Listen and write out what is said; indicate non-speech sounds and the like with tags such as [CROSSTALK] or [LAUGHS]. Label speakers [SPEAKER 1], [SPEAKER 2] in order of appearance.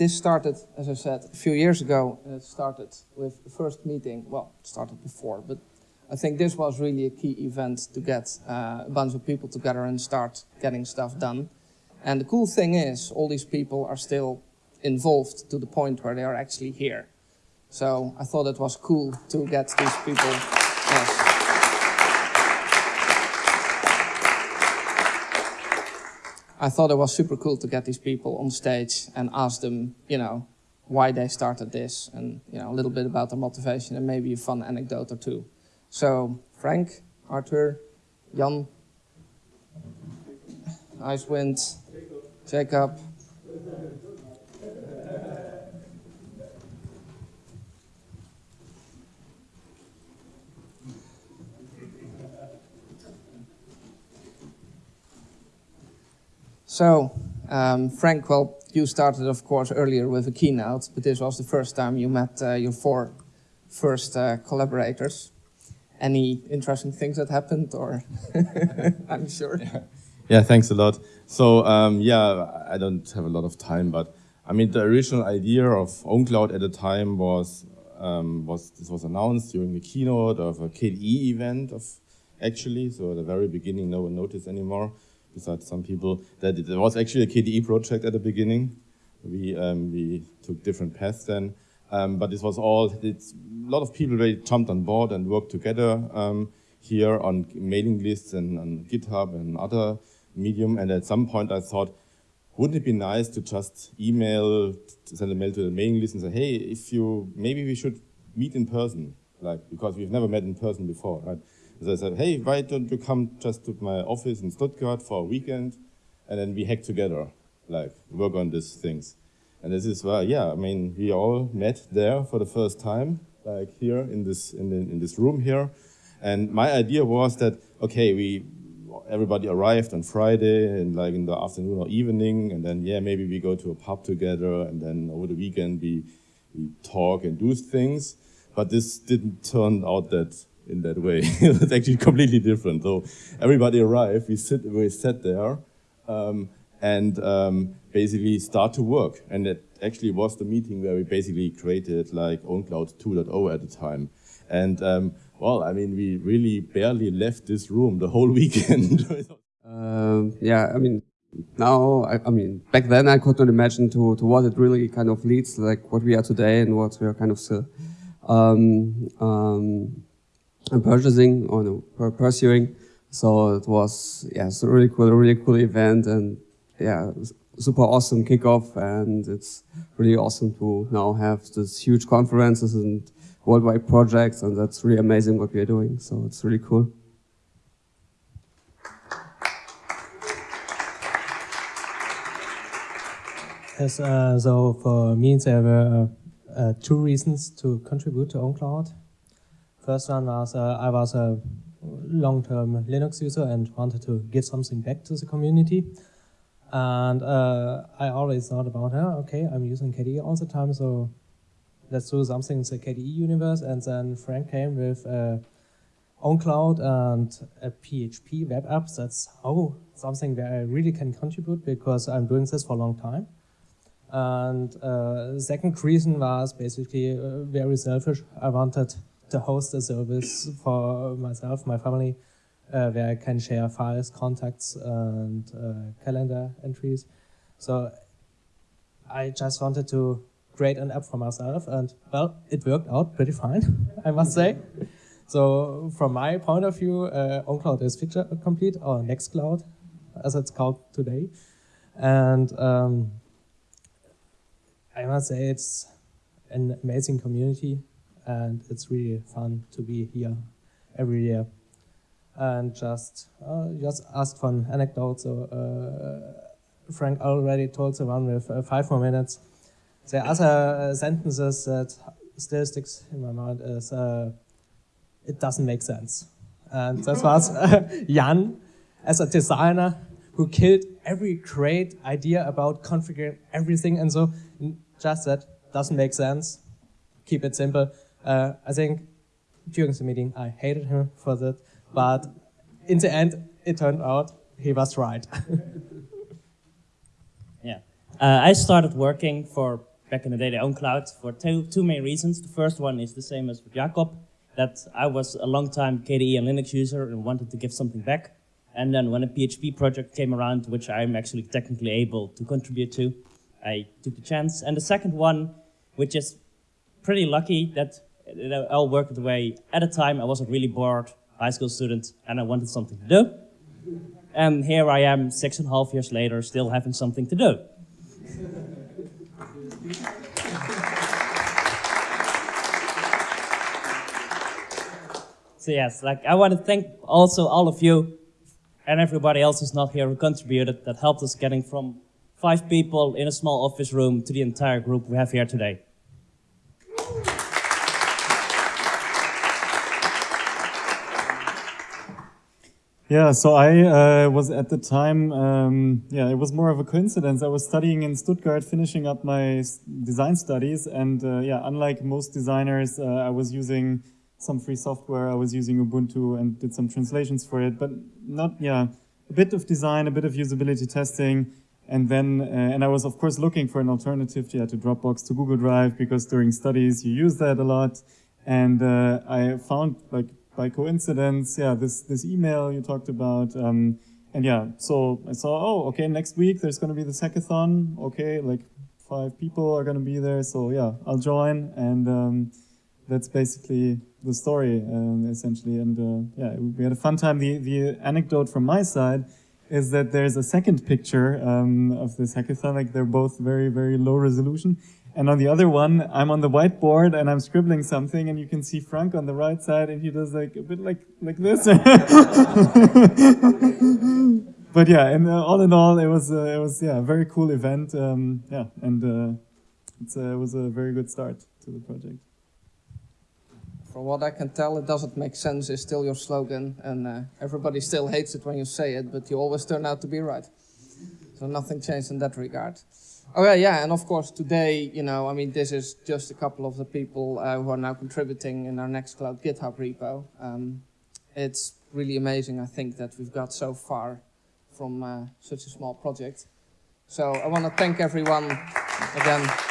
[SPEAKER 1] this started, as I said, a few years ago. It started with the first meeting. Well, it started before, but I think this was really a key event to get uh, a bunch of people together and start getting stuff done. And the cool thing is, all these people are still involved to the point where they are actually here. So I thought it was cool to get these people. Yes. I thought it was super cool to get these people on stage and ask them, you know, why they started this and, you know, a little bit about their motivation and maybe a fun anecdote or two. So Frank, Arthur, Jan, Icewind, Jakob. So, um, Frank, well, you started, of course, earlier with a keynote, but this was the first time you met uh, your four first uh, collaborators any interesting things that happened or [LAUGHS] I'm sure.
[SPEAKER 2] Yeah. yeah, thanks a lot. So um, yeah, I don't have a lot of time, but I mean, the original idea of OwnCloud at the time was, um, was this was announced during the keynote of a KDE event of actually, so at the very beginning, no one noticed anymore, besides some people, that it was actually a KDE project at the beginning. We, um, we took different paths then. Um, but this was all, it's, a lot of people really jumped on board and worked together um, here on mailing lists and on GitHub and other medium. And at some point I thought, wouldn't it be nice to just email, send a mail to the mailing list and say, hey, if you, maybe we should meet in person, like, because we've never met in person before, right? I said, hey, why don't you come just to my office in Stuttgart for a weekend and then we hack together, like, work on these things. And this is why, yeah, I mean, we all met there for the first time, like here in this, in, the, in this room here. And my idea was that, okay, we, everybody arrived on Friday and like in the afternoon or evening, and then, yeah, maybe we go to a pub together, and then over the weekend we, we talk and do things. But this didn't turn out that in that way. [LAUGHS] it was actually completely different. So everybody arrived, we sit, we sat there, um, and um, basically start to work. And it actually was the meeting where we basically created like OwnCloud 2.0 at the time. And um, well, I mean, we really barely left this room the whole [LAUGHS] weekend.
[SPEAKER 3] um, yeah, I mean, now, I, I, mean, back then I could not imagine to, to what it really kind of leads, like what we are today and what we are kind of still um, um, purchasing or pursuing. So it was, yeah, it's a really cool, really cool event and yeah, super awesome kickoff and it's really awesome to now have this huge conferences and worldwide projects and that's really amazing what we are doing. So it's really cool.
[SPEAKER 4] Yes, uh, so for me there were uh, uh, two reasons to contribute to OwnCloud. First one was uh, I was a long-term Linux user and wanted to give something back to the community. And uh, I always thought about, oh, okay, I'm using KDE all the time, so let's do something in the KDE universe. And then Frank came with uh, OwnCloud and a PHP web app. That's oh, something where I really can contribute because I'm doing this for a long time. And uh, second reason was basically uh, very selfish. I wanted to host a service for myself, my family, uh, where I can share files, contacts, and uh, calendar entries. So I just wanted to create an app for myself, and well, it worked out pretty fine, [LAUGHS] I must say. So from my point of view, uh, OwnCloud is feature complete, or Nextcloud, as it's called today. And um, I must say it's an amazing community, and it's really fun to be here every year and just uh, just ask for an anecdote. So uh, Frank already told the one with uh, five more minutes. The other sentences that still sticks in my mind is it doesn't make sense. And that was [LAUGHS] Jan as a designer who killed every great idea about configuring everything and so just that doesn't make sense. Keep it simple. Uh, I think during the meeting I hated him for that but in the end, it turned out he was right. [LAUGHS]
[SPEAKER 5] yeah. Uh, I started working for back in the day, the OwnCloud, for two, two main reasons. The first one is the same as with Jakob, that I was a long time KDE and Linux user and wanted to give something back. And then when a PHP project came around, which I'm actually technically able to contribute to, I took the chance. And the second one, which is pretty lucky that it all worked the way. At the time, I wasn't really bored, high school student, and I wanted something to do. And here I am, six and a half years later, still having something to do. [LAUGHS] So yes, like I want to thank also all of you and everybody else who's not here who contributed that helped us getting from five people in a small office room to the entire group we have here today.
[SPEAKER 6] Yeah, so I uh, was at the time, um, yeah, it was more of a coincidence. I was studying in Stuttgart, finishing up my design studies, and uh, yeah, unlike most designers, uh, I was using some free software. I was using Ubuntu and did some translations for it, but not, yeah, a bit of design, a bit of usability testing, and then, uh, and I was of course looking for an alternative, yeah, to Dropbox, to Google Drive, because during studies you use that a lot, and uh, I found like by coincidence, yeah, this, this email you talked about. Um, and yeah, so I saw, oh, okay, next week there's going to be this hackathon. Okay, like five people are going to be there. So yeah, I'll join. And um, that's basically the story, um, essentially. And uh, yeah, we had a fun time. The, the anecdote from my side is that there's a second picture um, of this hackathon. Like they're both very, very low resolution. And on the other one, I'm on the whiteboard and I'm scribbling something, and you can see Frank on the right side, and he does like a bit like like this. [LAUGHS] but yeah, and uh, all in all, it was uh, it was yeah a very cool event. Um, yeah, and uh, it's, uh, it was a very good start to the project.
[SPEAKER 1] From what I can tell, it doesn't make sense is still your slogan, and uh, everybody still hates it when you say it, but you always turn out to be right. So nothing changed in that regard. Oh yeah, yeah, and of course today, you know, I mean, this is just a couple of the people uh, who are now contributing in our Nextcloud GitHub repo. Um, it's really amazing, I think, that we've got so far from uh, such a small project. So I want to thank everyone again.